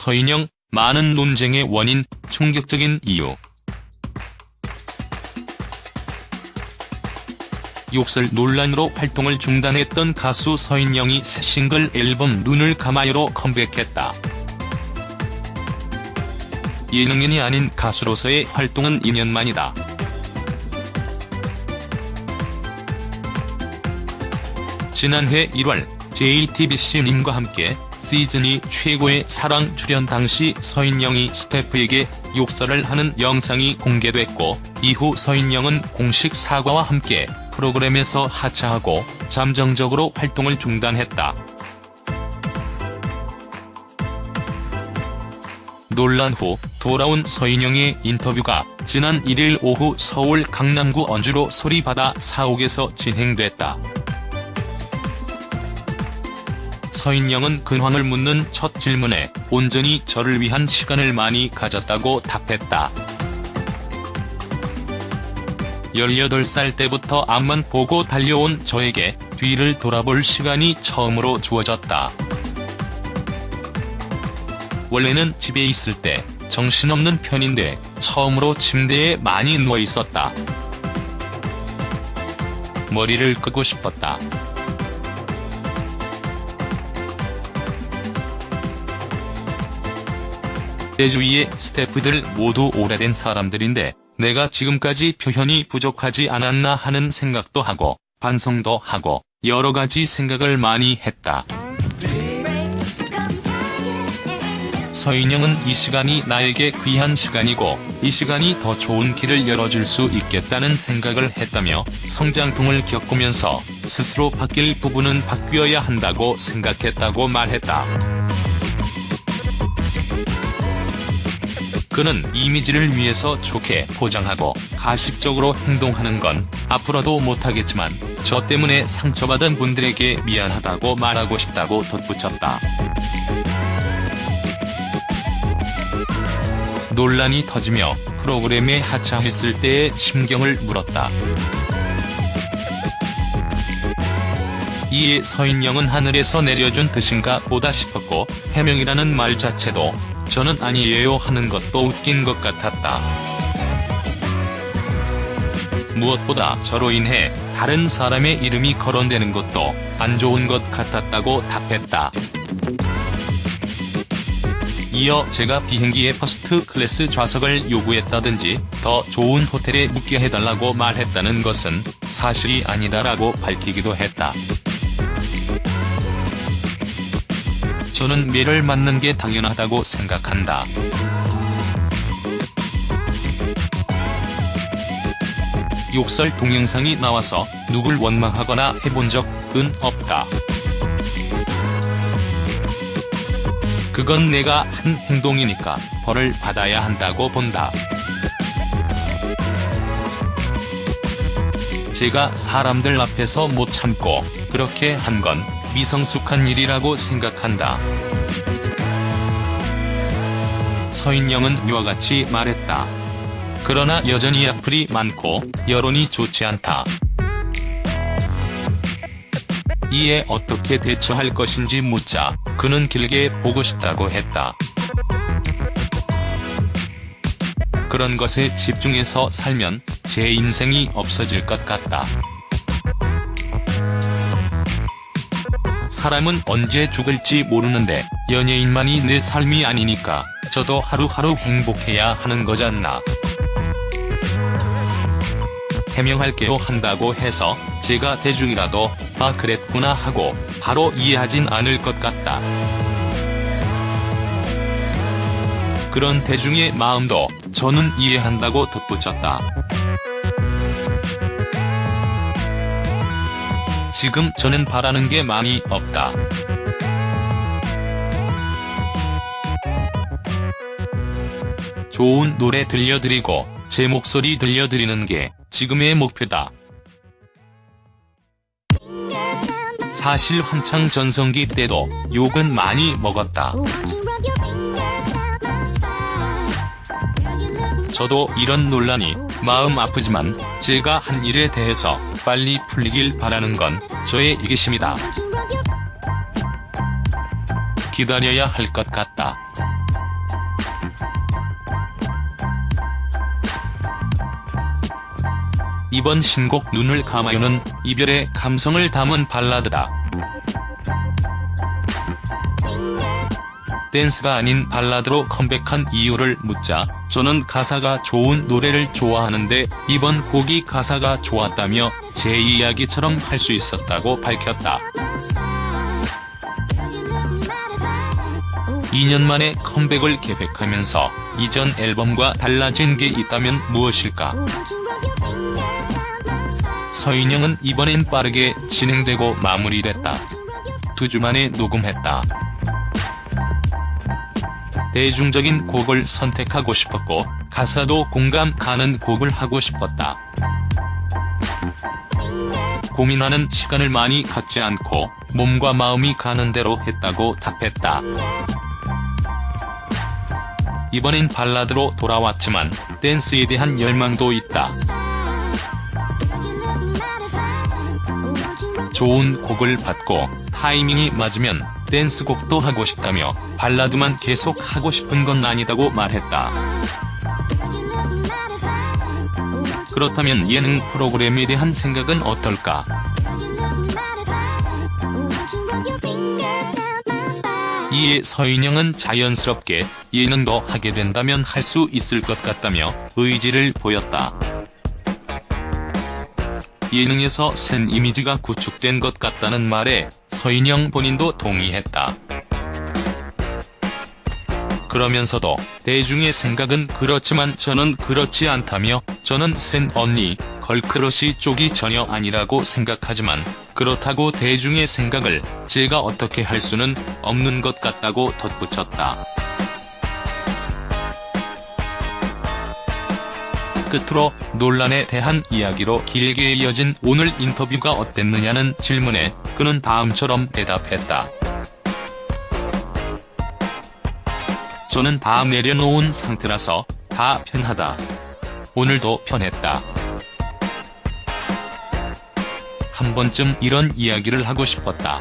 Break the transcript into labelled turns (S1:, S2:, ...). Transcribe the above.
S1: 서인영, 많은 논쟁의 원인, 충격적인 이유. 욕설 논란으로 활동을 중단했던 가수 서인영이 새 싱글 앨범 눈을 감아요로 컴백했다. 예능인이 아닌 가수로서의 활동은 2년 만이다. 지난해 1월 JTBC님과 함께 시즌이 최고의 사랑 출연 당시 서인영이 스태프에게 욕설을 하는 영상이 공개됐고 이후 서인영은 공식 사과와 함께 프로그램에서 하차하고 잠정적으로 활동을 중단했다. 논란 후 돌아온 서인영의 인터뷰가 지난 1일 오후 서울 강남구 언주로 소리바다 사옥에서 진행됐다. 서인영은 근황을 묻는 첫 질문에 온전히 저를 위한 시간을 많이 가졌다고 답했다. 18살 때부터 앞만 보고 달려온 저에게 뒤를 돌아볼 시간이 처음으로 주어졌다. 원래는 집에 있을 때 정신없는 편인데 처음으로 침대에 많이 누워 있었다. 머리를 끄고 싶었다. 내 주위의 스태프들 모두 오래된 사람들인데 내가 지금까지 표현이 부족하지 않았나 하는 생각도 하고 반성도 하고 여러 가지 생각을 많이 했다. 서인영은 이 시간이 나에게 귀한 시간이고 이 시간이 더 좋은 길을 열어줄 수 있겠다는 생각을 했다며 성장통을 겪으면서 스스로 바뀔 부분은 바뀌어야 한다고 생각했다고 말했다. 그는 이미지를 위해서 좋게 포장하고 가식적으로 행동하는 건 앞으로도 못하겠지만 저 때문에 상처받은 분들에게 미안하다고 말하고 싶다고 덧붙였다. 논란이 터지며 프로그램에 하차했을 때의 심경을 물었다. 이에 서인영은 하늘에서 내려준 뜻인가 보다 싶었고 해명이라는 말 자체도 저는 아니에요 하는 것도 웃긴 것 같았다. 무엇보다 저로 인해 다른 사람의 이름이 거론되는 것도 안 좋은 것 같았다고 답했다. 이어 제가 비행기의 first class 좌석을 요구했다든지 더 좋은 호텔에 묵게 해달라고 말했다는 것은 사실이 아니다라고 밝히기도 했다. 저는 매를 맞는 게 당연하다고 생각한다. 욕설 동영상이 나와서 누굴 원망하거나 해본 적은 없다. 그건 내가 한 행동이니까 벌을 받아야 한다고 본다. 제가 사람들 앞에서 못 참고 그렇게 한 건 미성숙한 일이라고 생각한다. 서인영은 위와 같이 말했다. 그러나 여전히 악플이 많고 여론이 좋지 않다. 이에 어떻게 대처할 것인지 묻자 그는 길게 보고 싶다고 했다. 그런 것에 집중해서 살면 제 인생이 없어질 것 같다. 사람은 언제 죽을지 모르는데 연예인만이 내 삶이 아니니까 저도 하루하루 행복해야 하는 거잖나. 해명할게요 한다고 해서 제가 대중이라도 아 그랬구나 하고 바로 이해하진 않을 것 같다. 그런 대중의 마음도 저는 이해한다고 덧붙였다. 지금 저는 바라는 게 많이 없다. 좋은 노래 들려드리고 제 목소리 들려드리는 게 지금의 목표다. 사실 한창 전성기 때도 욕은 많이 먹었다. 저도 이런 논란이 마음 아프지만 제가 한 일에 대해서 빨리 풀리길 바라는 건 저의 이기심이다. 기다려야 할 것 같다. 이번 신곡 눈을 감아요는 이별의 감성을 담은 발라드다. 댄스가 아닌 발라드로 컴백한 이유를 묻자 저는 가사가 좋은 노래를 좋아하는데 이번 곡이 가사가 좋았다며 제 이야기처럼 할 수 있었다고 밝혔다. 2년 만에 컴백을 계획하면서 이전 앨범과 달라진 게 있다면 무엇일까? 서인영은 이번엔 빠르게 진행되고 마무리됐다. 두 주 만에 녹음했다. 대중적인 곡을 선택하고 싶었고 가사도 공감 가는 곡을 하고 싶었다. 고민하는 시간을 많이 갖지 않고 몸과 마음이 가는 대로 했다고 답했다. 이번엔 발라드로 돌아왔지만 댄스에 대한 열망도 있다. 좋은 곡을 받고 타이밍이 맞으면 댄스곡도 하고 싶다며 발라드만 계속 하고 싶은 건 아니다고 말했다. 그렇다면 예능 프로그램에 대한 생각은 어떨까? 이에 서인영은 자연스럽게 예능도 하게 된다면 할 수 있을 것 같다며 의지를 보였다. 예능에서 센 이미지가 구축된 것 같다는 말에 서인영 본인도 동의했다. 그러면서도 대중의 생각은 그렇지만 저는 그렇지 않다며 저는 센 언니, girl crush 쪽이 전혀 아니라고 생각하지만 그렇다고 대중의 생각을 제가 어떻게 할 수는 없는 것 같다고 덧붙였다. 끝으로 논란에 대한 이야기로 길게 이어진 오늘 인터뷰가 어땠느냐는 질문에 그는 다음처럼 대답했다. 저는 다 내려놓은 상태라서 다 편하다. 오늘도 편했다. 한 번쯤 이런 이야기를 하고 싶었다.